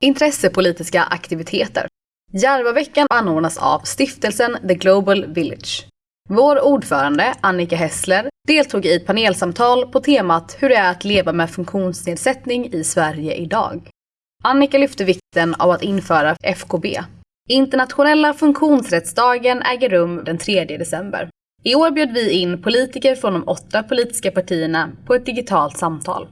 Intressepolitiska aktiviteter. Järvaveckan anordnas av stiftelsen The Global Village. Vår ordförande, Annika Hessler, deltog i ett panelsamtal på temat hur det är att leva med funktionsnedsättning i Sverige idag. Annika lyfte vikten av att införa FKB. Internationella funktionsrättsdagen äger rum den 3 december. I år bjöd vi in politiker från de åtta politiska partierna på ett digitalt samtal.